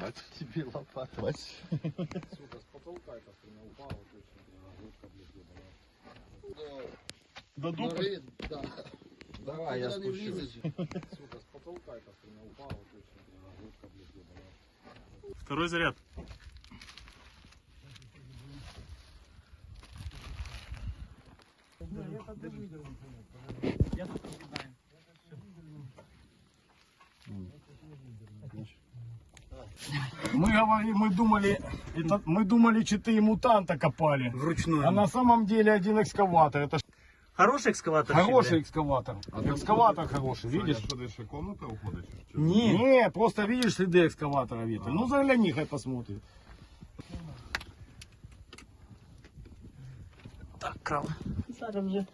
Бач. Тебе лопата. Бач. Сука, с потолка это хуйня упала точно. Ручка, блядь, ебаная. До ры- Да. Давай, я спущусь. Сука, с потолка эта хуйня упала точно. Ручка, блядь, ебаная. Второй заряд. Мы говорили, мы думали, это, мы думали, четыре мутанта копали. Вручную. А на самом деле один экскаватор. Это Хороший экскаватор? хороший экскаватор. Экскаватор хороший, видишь? Десь ще комната уходить? Чи- Ні. Не, просто видишь следы экскаватора, Витя. Ну загляни, хай посмотрит. Так. Зараз вже.